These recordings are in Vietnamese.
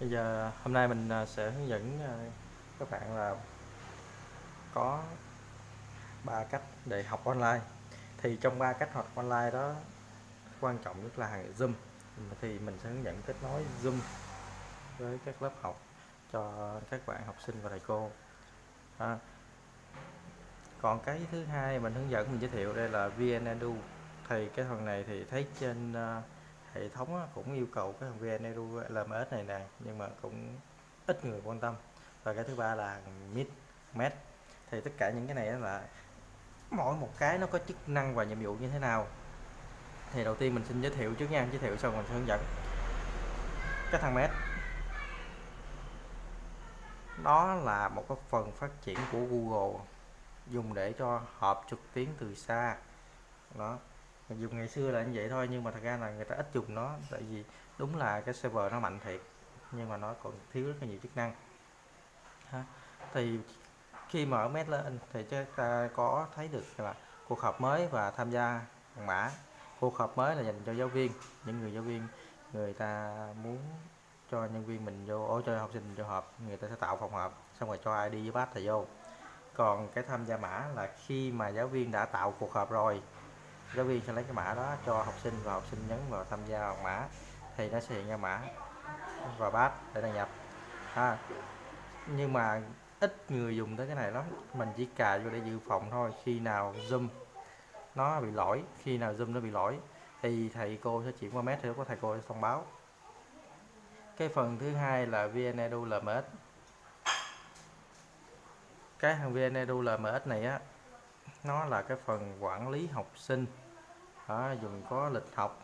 bây giờ hôm nay mình à, sẽ hướng dẫn à, các bạn là có ba cách để học online. Thì trong ba cách học online đó quan trọng nhất là Zoom. Thì mình sẽ hướng dẫn kết nối Zoom với các lớp học cho các bạn học sinh và thầy cô. À, còn cái thứ hai mình hướng dẫn mình giới thiệu đây là VnEdu thì cái phần này thì thấy trên uh, hệ thống cũng yêu cầu cái VnEdu LMS này nè, nhưng mà cũng ít người quan tâm. Và cái thứ ba là mid Met thì tất cả những cái này là mỗi một cái nó có chức năng và nhiệm vụ như thế nào. Thì đầu tiên mình xin giới thiệu trước nha, giới thiệu xong mình sẽ hướng dẫn. Cái thằng med đó là một cái phần phát triển của Google, dùng để cho họp trực tuyến từ xa. Đó dùng ngày xưa là như vậy thôi, nhưng mà thật ra là người ta ít dùng nó, tại vì đúng là cái server nó mạnh thiệt, nhưng mà nó còn thiếu rất là nhiều chức năng ha. thì khi mở met lên thì chúng ta có thấy được là cuộc họp mới và tham gia mã cuộc họp mới là dành cho giáo viên, những người giáo viên, người ta muốn cho nhân viên mình vô, ô, cho học sinh vô họp, người ta sẽ tạo phòng họp, xong rồi cho ai đi với bác thầy vô còn cái tham gia mã là khi mà giáo viên đã tạo cuộc họp rồi giáo viên sẽ lấy cái mã đó cho học sinh và học sinh nhấn vào tham gia vào mã thì nó sẽ hiện ra mã và bát để đăng nhập. À, nhưng mà ít người dùng tới cái này lắm. Mình chỉ cài vô để dự phòng thôi khi nào zoom nó bị lỗi khi nào zoom nó bị lỗi thì thầy cô sẽ chuyển qua mét thì có thầy cô sẽ thông báo. Cái phần thứ hai là VnEdu LMS cái thằng VnEdu LMS này á nó là cái phần quản lý học sinh. Đó, dùng có lịch học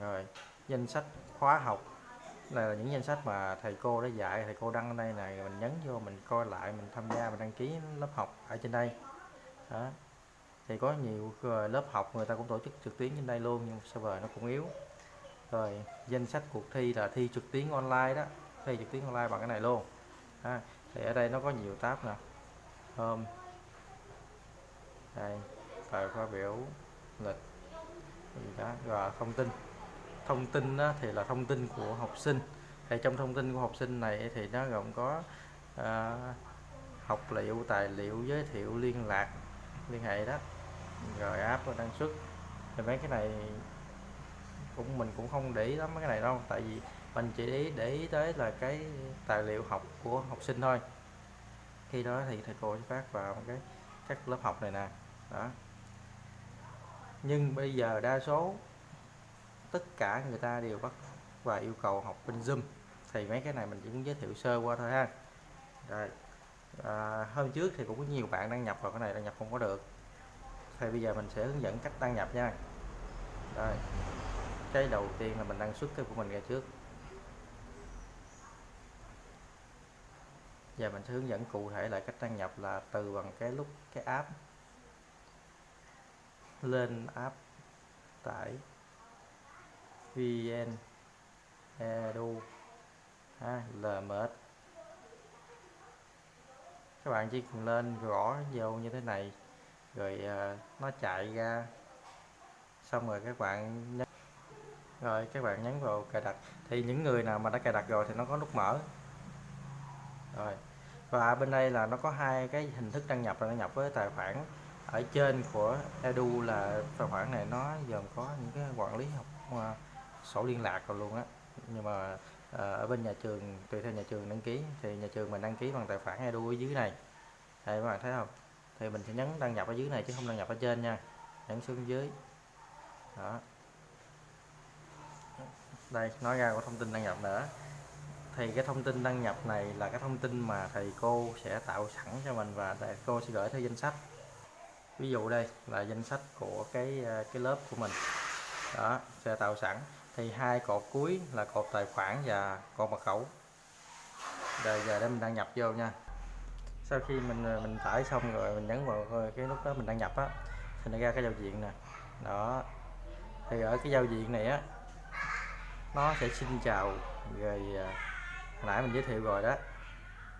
rồi danh sách khóa học. Đây là những danh sách mà thầy cô đã dạy thầy cô đăng ở đây này mình nhấn vô mình coi lại mình tham gia mình đăng ký lớp học ở trên đây. Đó. Thì có nhiều ờ, lớp học người ta cũng tổ chức trực tuyến trên đây luôn nhưng server nó cũng yếu. Rồi danh sách cuộc thi là thi trực tuyến online đó thi trực tuyến online bằng cái này luôn. À, thì ở đây nó có nhiều tab nè. Hôm đây bài khóa biểu lịch gì đó và thông tin. Thông tin đó thì là thông tin của học sinh. Thì trong thông tin của học sinh này thì nó gồm có à, học liệu tài liệu giới thiệu liên lạc liên hệ đó rồi app đăng xuất. Thì mấy cái này cũng mình cũng không để ý lắm mấy cái này đâu tại vì mình chỉ để ý, để ý tới là cái tài liệu học của học sinh thôi. Khi đó thì thầy cô sẽ phát vào cái các lớp học này nè đó. Nhưng bây giờ đa số tất cả người ta đều bắt và yêu cầu học bên zoom. Thì mấy cái này mình chỉ muốn giới thiệu sơ qua thôi ha. Rồi à, hôm trước thì cũng có nhiều bạn đăng nhập vào cái này đăng nhập không có được. Thì bây giờ mình sẽ hướng dẫn cách đăng nhập nha. Rồi cái đầu tiên là mình đăng xuất cái của mình ra trước. Giờ mình sẽ hướng dẫn cụ thể lại cách đăng nhập là từ bằng cái lúc cái app lên app tải vn edu. Ha, lms. Các bạn chỉ cần lên gõ vô như thế này rồi uh, nó chạy ra. Xong rồi các bạn nhấn rồi các bạn nhấn vào cài đặt. Thì những người nào mà đã cài đặt rồi thì nó có nút mở. Rồi và bên đây là nó có hai cái hình thức đăng nhập là đăng nhập với tài khoản ở trên của edu là tài khoản này nó gồm có những cái quản lý học uh, sổ liên lạc rồi luôn á. Nhưng mà uh, ở bên nhà trường tùy theo nhà trường đăng ký thì nhà trường mình đăng ký bằng tài khoản edu ở dưới này. Đây các bạn thấy không? Thì mình sẽ nhấn đăng nhập ở dưới này chứ không đăng nhập ở trên nha. Nhấn xuống dưới. Đó. Đây nói ra có thông tin đăng nhập nữa. Thì cái thông tin đăng nhập này là cái thông tin mà thầy cô sẽ tạo sẵn cho mình và thầy cô sẽ gửi theo danh sách ví dụ đây là danh sách của cái à, cái lớp của mình. Đó, sẽ tạo sẵn. Thì hai cột cuối là cột tài khoản và cột mật khẩu. Rồi giờ để mình đăng nhập vô nha. Sau khi mình à, mình tải xong rồi, mình nhấn vào ờ, cái nút đó mình đăng nhập á, thì nó ra cái giao diện nè. Đó. Thì ở cái giao diện này á, nó sẽ xin chào rồi hồi nãy mình giới thiệu rồi đó.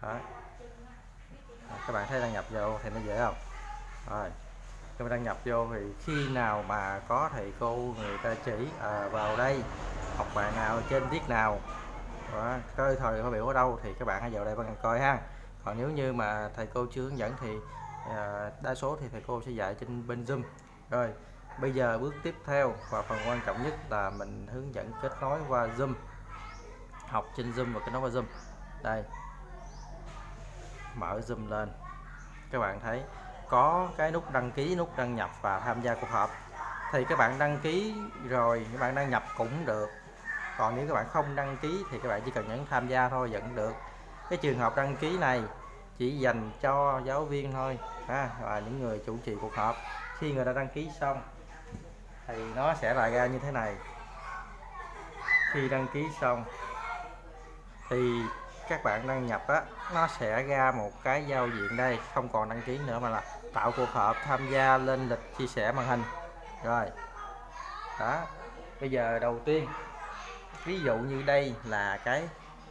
Đó. Các bạn thấy đăng nhập vô thì nó dễ không? Rồi các bạn đăng nhập vô thì khi nào mà có thầy cô người ta chỉ à, vào đây học bài nào trên tiết nào đó cái thời có biểu ở đâu thì các bạn hãy vào đây bạn coi ha. Còn nếu như mà thầy cô chưa hướng dẫn thì à, đa số thì thầy cô sẽ dạy trên bên zoom. Rồi bây giờ bước tiếp theo và phần quan trọng nhất là mình hướng dẫn kết nối qua zoom. Học trên zoom và kết nối qua zoom. Đây mở zoom lên. Các bạn thấy có cái nút đăng ký nút đăng nhập và tham gia cuộc họp. Thì các bạn đăng ký rồi các bạn đăng nhập cũng được. Còn nếu các bạn không đăng ký thì các bạn chỉ cần nhấn tham gia thôi vẫn được. Cái trường hợp đăng ký này chỉ dành cho giáo viên thôi ha, và những người chủ trì cuộc họp. Khi người ta đăng ký xong thì nó sẽ lại ra như thế này. Khi đăng ký xong thì các bạn đăng nhập á, nó sẽ ra một cái giao diện đây, không còn đăng ký nữa mà là tạo cuộc họp tham gia lên lịch chia sẻ màn hình. Rồi. Đó. Bây giờ đầu tiên, ví dụ như đây là cái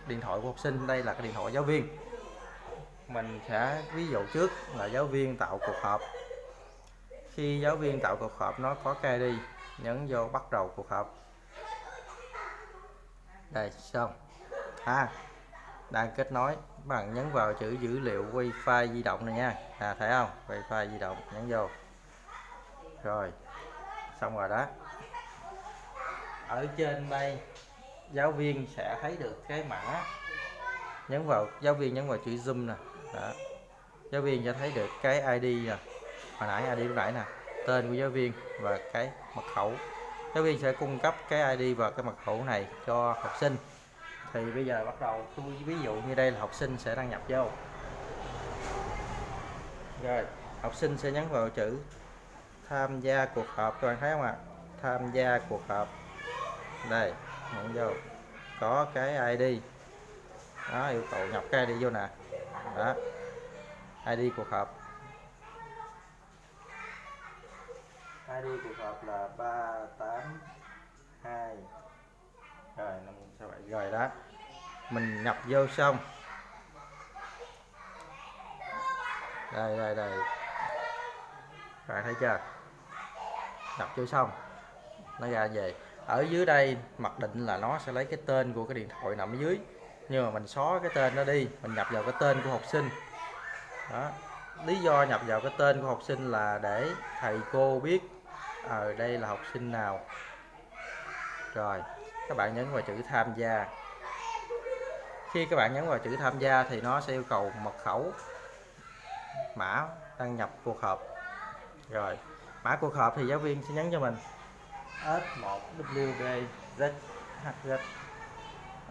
điện thoại của học sinh, đây là cái điện thoại giáo viên. Mình sẽ ví dụ trước là giáo viên tạo cuộc họp. Khi giáo viên tạo cuộc họp, nó có cây đi, nhấn vô bắt đầu cuộc họp. Đây, xong. À đang kết nối, các bạn nhấn vào chữ dữ liệu wifi di động này nha. À thấy không? Wifi di động, nhấn vô. Rồi, xong rồi đó. Ở trên đây, giáo viên sẽ thấy được cái mã. Nhấn vào, giáo viên nhấn vào chữ zoom nè. Đó. giáo viên sẽ thấy được cái ID nè. Hồi nãy ID lúc nãy nè. Tên của giáo viên và cái mật khẩu. Giáo viên sẽ cung cấp cái ID và cái mật khẩu này cho học sinh thì bây giờ bắt đầu, tôi ví dụ như đây là học sinh sẽ đăng nhập vô. Rồi, học sinh sẽ nhấn vào chữ tham gia cuộc họp, các bạn thấy không ạ? À? tham gia cuộc họp. Đây nhấn vô. Có cái ID đó, yêu cầu nhập cái ID vô nè. Đó ID cuộc họp. ID cuộc họp là 382 rồi 567 rồi đó. Mình nhập vô xong. Đây đây đây. Bạn thấy chưa? Nhập vô xong. Nó ra về. Ở dưới đây mặc định là nó sẽ lấy cái tên của cái điện thoại nằm ở dưới. Nhưng mà mình xóa cái tên nó đi. Mình nhập vào cái tên của học sinh. Đó. Lý do nhập vào cái tên của học sinh là để thầy cô biết ở à, đây là học sinh nào. Rồi các bạn nhấn vào chữ tham gia. Khi các bạn nhấn vào chữ tham gia thì nó sẽ yêu cầu mật khẩu mã đăng nhập cuộc họp. Rồi, mã cuộc họp thì giáo viên sẽ nhấn cho mình. S1 WB ZHZ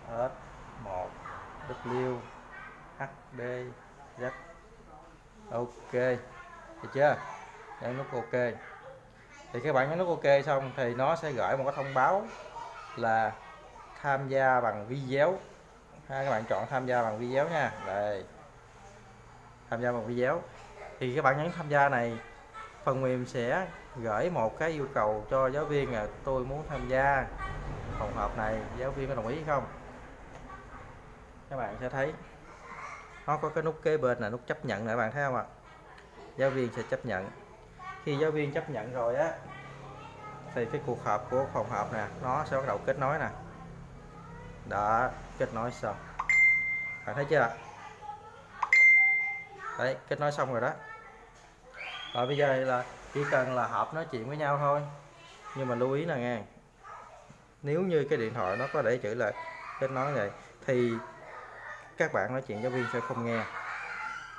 S1 W HB Z. Ok, được chưa? Nhấn nút ok. Thì các bạn nhấn nút ok xong thì nó sẽ gửi một cái thông báo là tham gia bằng video ha, các bạn chọn tham gia bằng video nha. Đây. Tham gia bằng video thì các bạn nhấn tham gia này, phần mềm sẽ gửi một cái yêu cầu cho giáo viên là tôi muốn tham gia phòng họp này giáo viên có đồng ý không? Các bạn sẽ thấy, nó có cái nút kế bên là nút chấp nhận nè bạn thấy không ạ? Giáo viên sẽ chấp nhận. Khi giáo viên chấp nhận rồi á thì cái cuộc họp của phòng họp nè, nó sẽ bắt đầu kết nối nè. Đã kết nối xong. Bạn thấy chưa đấy, kết nối xong rồi đó. Rồi bây giờ là chỉ cần là họp nói chuyện với nhau thôi. Nhưng mà lưu ý là nghe. Nếu như cái điện thoại nó có để chữ là kết nối vậy, thì các bạn nói chuyện giáo viên sẽ không nghe.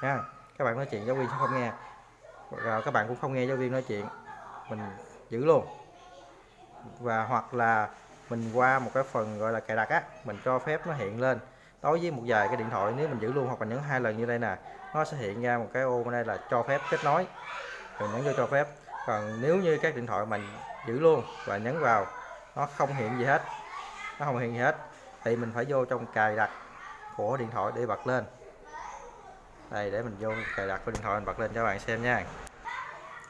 Nha, các bạn nói chuyện giáo viên sẽ không nghe. Rồi các bạn cũng không nghe giáo viên nói chuyện. Mình giữ luôn và hoặc là mình qua một cái phần gọi là cài đặt á mình cho phép nó hiện lên. Đối với một vài cái điện thoại nếu mình giữ luôn hoặc là nhấn hai lần như đây nè nó sẽ hiện ra một cái ô bên đây là cho phép kết nối. Mình nhấn vô cho phép. Còn nếu như các điện thoại mình giữ luôn và nhấn vào nó không hiện gì hết nó không hiện gì hết thì mình phải vô trong cài đặt của điện thoại để bật lên. Đây để mình vô cài đặt của điện thoại mình bật lên cho các bạn xem nha.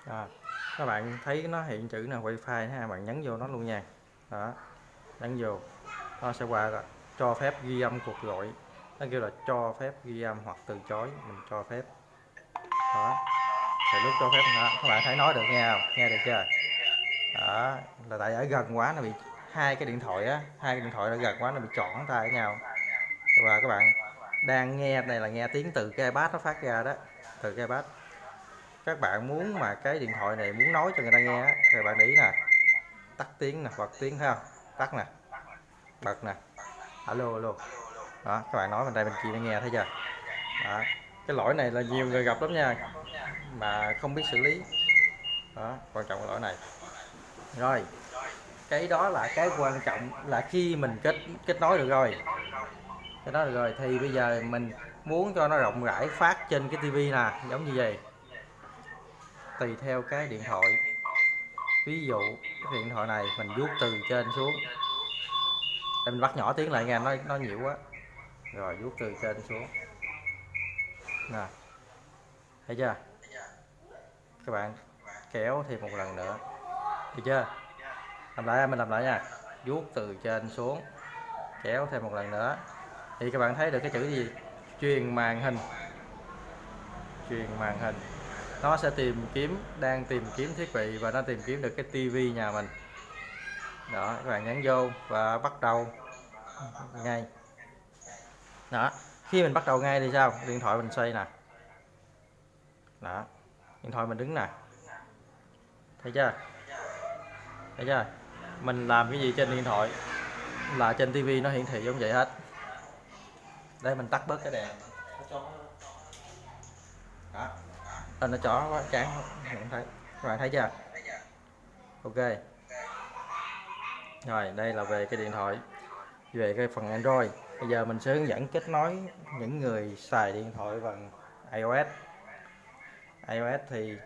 À, các bạn thấy nó hiện chữ là wifi ha, bạn nhấn vô nó luôn nha. Đó, nhấn vô. Nó sẽ qua cho phép ghi âm cuộc gọi. Nó kêu là cho phép ghi âm hoặc từ chối, mình cho phép. Đó, thì lúc cho phép, hả? Các bạn thấy nói được nghe không? Nghe được chưa? Đó, là tại ở gần quá nó bị, hai cái điện thoại á, hai cái điện thoại nó gần quá nó bị chọn tay với nhau. Và các bạn đang nghe này là nghe tiếng từ cái iPad nó phát ra đó, từ cái iPad các bạn muốn mà cái điện thoại này muốn nói cho người ta nghe thì bạn để ý nè. Tắt tiếng nè, bật tiếng ha tắt nè. Bật nè. Alo alo. Đó, các bạn nói bên đây bên kia nó nghe, thấy chưa? Đó. Cái lỗi này là nhiều người gặp lắm nha, mà không biết xử lý. Đó, quan trọng cái lỗi này. Rồi. Cái đó là cái quan trọng là khi mình kết kết nối được rồi. Cái đó được rồi, thì bây giờ mình muốn cho nó rộng rãi phát trên cái tivi nè, giống như vậy tùy theo cái điện thoại. Ví dụ, cái điện thoại này mình vuốt từ trên xuống. Em mình bắt nhỏ tiếng lại nghe, nó nó nhiều quá. Rồi, vuốt từ trên xuống. Nè. Thấy chưa? Các bạn, kéo thêm một lần nữa. Được chưa? Làm lại, mình làm lại nha. Vuốt từ trên xuống. Kéo thêm một lần nữa. Thì các bạn thấy được cái chữ gì? Truyền màn hình. Truyền màn hình nó sẽ tìm kiếm, đang tìm kiếm thiết bị và nó tìm kiếm được cái tivi nhà mình. Đó, các bạn nhấn vô và bắt đầu ngay. Đó, khi mình bắt đầu ngay thì sao? Điện thoại mình xoay nè. Đó, điện thoại mình đứng nè. Thấy chưa? Thấy chưa? Mình làm cái gì trên điện thoại là trên tivi nó hiển thị giống vậy hết. Đây mình tắt bớt cái đèn. Đó à, nó chó quá chán không thấy. Các bạn thấy chưa? Ok. Rồi đây là về cái điện thoại. Về cái phần Android. Bây giờ mình sẽ hướng dẫn kết nối những người xài điện thoại bằng iOS. iOS thì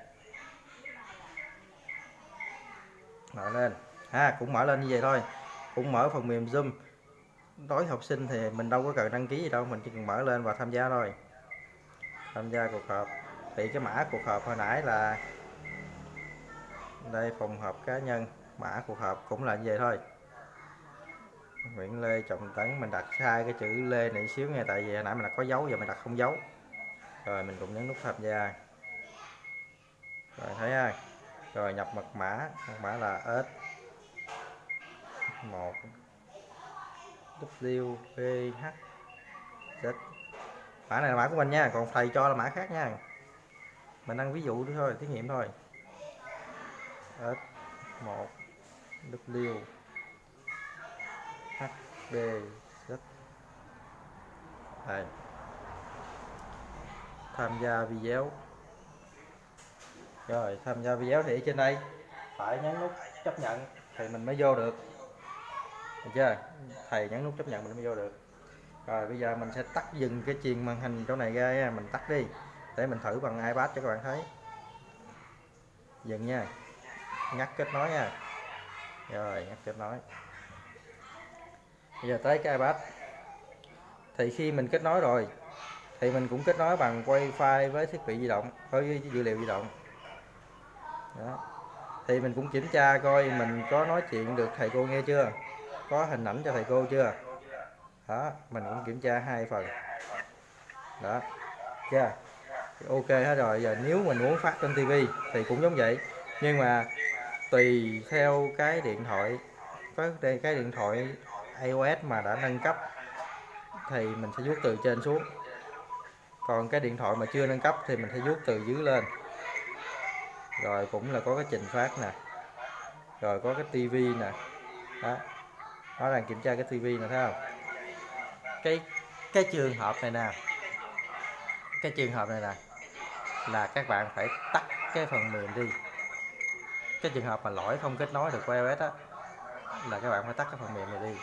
mở lên. Ha cũng mở lên như vậy thôi. Cũng mở phần mềm zoom. Đối học sinh thì mình đâu có cần đăng ký gì đâu mình chỉ cần mở lên và tham gia thôi. Tham gia cuộc họp thì cái mã cuộc họp hồi nãy là đây, phòng họp cá nhân. Mã cuộc họp cũng là như vậy thôi. Nguyễn Lê Trọng Tấn, mình đặt sai cái chữ Lê này xíu nghe, tại vì hồi nãy mình đặt có dấu, giờ mình đặt không dấu. Rồi mình cũng nhấn nút tham gia. Rồi thấy ai rồi nhập mật mã. Mật mã là s. 1 W, V, H, Z. Mã này là mã của mình nha, còn thầy cho là mã khác nha mình đang ví dụ thôi, thí nghiệm thôi. S 1 W H B Z đây. Tham gia video. Rồi, tham gia video thì ở trên đây. Phải nhấn nút chấp nhận thì mình mới vô được. Được chưa? Thầy nhấn nút chấp nhận mình mới vô được. Rồi, bây giờ mình sẽ tắt dừng cái truyền màn hình chỗ này ra mình tắt đi để mình thử bằng ipad cho các bạn thấy. Dừng nha. Ngắt kết nối nha. Rồi, ngắt kết nối. Bây giờ tới cái ipad. Thì khi mình kết nối rồi, thì mình cũng kết nối bằng wifi với thiết bị di động, với dữ liệu di động. Đó. thì mình cũng kiểm tra coi mình có nói chuyện được thầy cô nghe chưa? Có hình ảnh cho thầy cô chưa? Đó, mình cũng kiểm tra hai phần. Đó. Chưa? Ok hết rồi, giờ nếu mình muốn phát trên tivi thì cũng giống vậy. Nhưng mà tùy theo cái điện thoại, có đây, cái điện thoại iOS mà đã nâng cấp thì mình sẽ vuốt từ trên xuống. Còn cái điện thoại mà chưa nâng cấp thì mình sẽ vuốt từ dưới lên. Rồi cũng là có cái trình phát nè, rồi có cái tivi nè. Đó, nó đang kiểm tra cái tivi nè, thấy không? Cái cái trường hợp này nè, cái trường hợp này nè là các bạn phải tắt cái phần mềm đi. Cái trường hợp mà lỗi không kết nối được với iOS á, là các bạn phải tắt cái phần mềm này đi.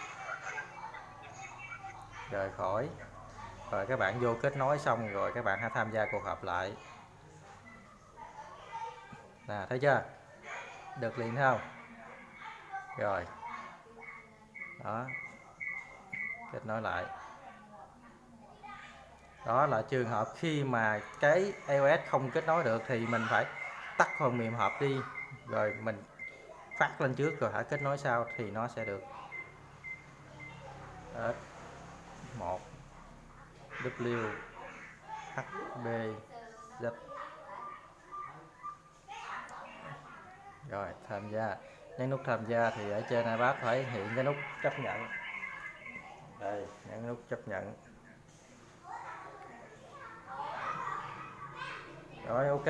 Rời khỏi. Rồi các bạn vô kết nối xong rồi các bạn hãy tham gia cuộc họp lại. Nè, thấy chưa? Được liền không? Rồi. Đó. Kết nối lại đó là trường hợp khi mà cái iOS không kết nối được thì mình phải tắt phần mềm hộp đi, rồi mình phát lên trước rồi hãy kết nối sau thì nó sẽ được. S 1 W. H. B. Z. Rồi, tham gia. Nhấn nút tham gia thì ở trên iPad phải hiện cái nút chấp nhận. Đây, nhấn nút chấp nhận. Rồi ok.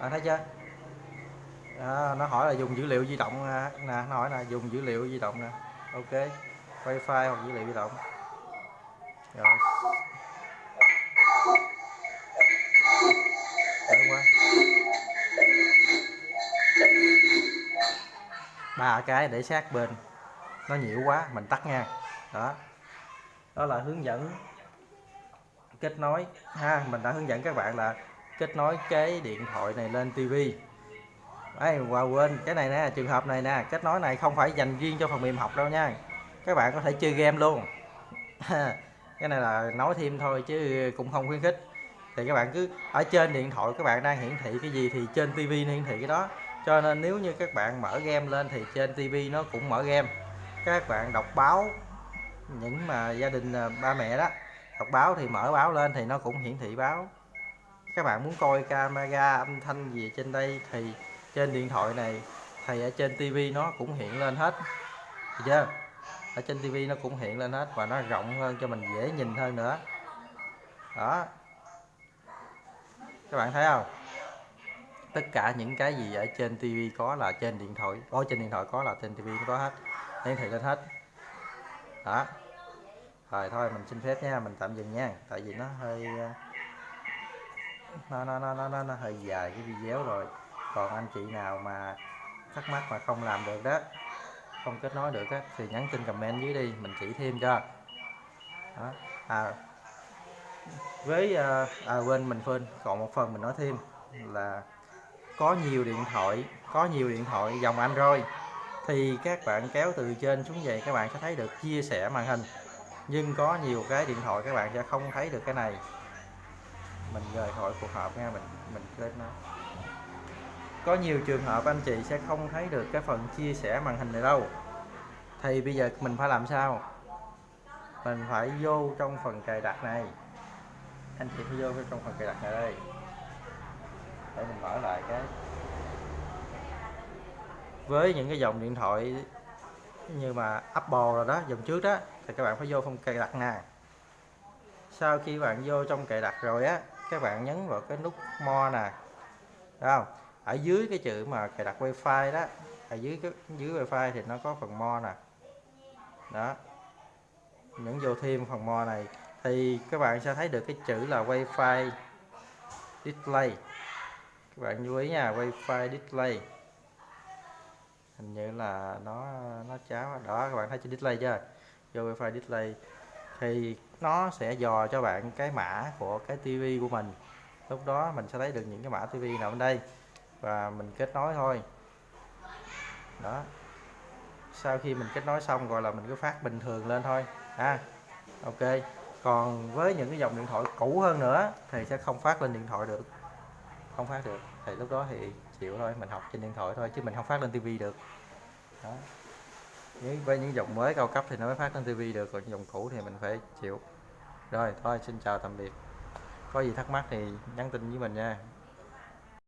À, thấy chưa? À, nó hỏi là dùng dữ liệu di động à, nè nó hỏi là dùng dữ liệu di động nè. Ok wifi hoặc dữ liệu di động. Rồi. Đợi ba cái để sát bên. Nó nhiễu quá mình tắt nha. Đó. Đó là hướng dẫn kết nối. Ha mình đã hướng dẫn các bạn là kết nối cái điện thoại này lên tivi ấy và quên cái này nè, trường hợp này nè, kết nối này không phải dành riêng cho phần mềm học đâu nha. Các bạn có thể chơi game luôn. Cái này là nói thêm thôi chứ cũng không khuyến khích. Thì các bạn cứ ở trên điện thoại các bạn đang hiển thị cái gì thì trên tivi hiển thị cái đó. Cho nên nếu như các bạn mở game lên thì trên tivi nó cũng mở game. Các bạn đọc báo, những mà gia đình à, ba mẹ đó, đọc báo thì mở báo lên thì nó cũng hiển thị báo các bạn muốn coi camera âm thanh gì trên đây thì trên điện thoại này, thì ở trên tivi nó cũng hiện lên hết. Được chưa? Ở trên tivi nó cũng hiện lên hết và nó rộng hơn cho mình dễ nhìn hơn nữa. Đó. Các bạn thấy không? Tất cả những cái gì ở trên tivi có là trên điện thoại. Có trên điện thoại có là trên tivi có hết. Hiển thị lên hết. Đó. Rồi, thôi, mình xin phép nha. Mình tạm dừng nha. Tại vì nó hơi nó nó nó nó, nó hơi dài cái video rồi. Còn anh chị nào mà thắc mắc mà không làm được đó không kết nối được á thì nhắn tin comment dưới đi mình chỉ thêm cho. Đó. à với à, à quên mình quên còn một phần mình nói thêm là có nhiều điện thoại có nhiều điện thoại dòng Android. Thì các bạn kéo từ trên xuống về các bạn sẽ thấy được chia sẻ màn hình. Nhưng có nhiều cái điện thoại các bạn sẽ không thấy được cái này mình rời khỏi cuộc họp nha, mình mình lên nó. Có nhiều trường hợp anh chị sẽ không thấy được cái phần chia sẻ màn hình này đâu. Thì bây giờ mình phải làm sao? Mình phải vô trong phần cài đặt này. Anh chị phải vô trong phần cài đặt này đây. Để mình mở lại cái. Với những cái dòng điện thoại như mà Apple rồi đó, dòng trước đó, thì các bạn phải vô phần cài đặt nè sau khi bạn vô trong cài đặt rồi á các bạn nhấn vào cái nút mo nè, Thấy không? Ở dưới cái chữ mà cài đặt wifi đó, ở dưới cái, dưới wifi thì nó có phần mo nè. Đó. Nhấn vô thêm phần mo này thì các bạn sẽ thấy được cái chữ là wifi display. Các bạn chú ý nha, wifi display. Hình như là nó nó cháo đó, các bạn thấy chữ display chưa? Vô wifi display. Thì nó sẽ dò cho bạn cái mã của cái tivi của mình. Lúc đó mình sẽ thấy được những cái mã tivi nào bên đây và mình kết nối thôi. Đó. Sau khi mình kết nối xong gọi là mình cứ phát bình thường lên thôi, ha. Ok. Còn với những cái dòng điện thoại cũ hơn nữa thì sẽ không phát lên điện thoại được. Không phát được. Thì lúc đó thì chịu thôi, mình học trên điện thoại thôi chứ mình không phát lên tivi được. Đó với những dòng mới cao cấp thì nó mới phát lên tivi được, còn dòng cũ thì mình phải chịu. Rồi, thôi, xin chào, tạm biệt. Có gì thắc mắc thì nhắn tin với mình nha.